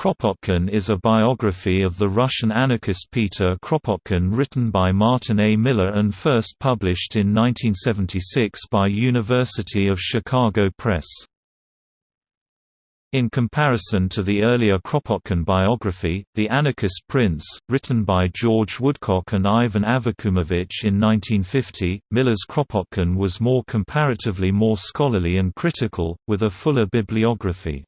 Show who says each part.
Speaker 1: Kropotkin is a biography of the Russian anarchist Peter Kropotkin written by Martin A. Miller and first published in 1976 by University of Chicago Press. In comparison to the earlier Kropotkin biography, The Anarchist Prince, written by George Woodcock and Ivan Avakumovich in 1950, Miller's Kropotkin was more comparatively more scholarly and critical, with a fuller bibliography.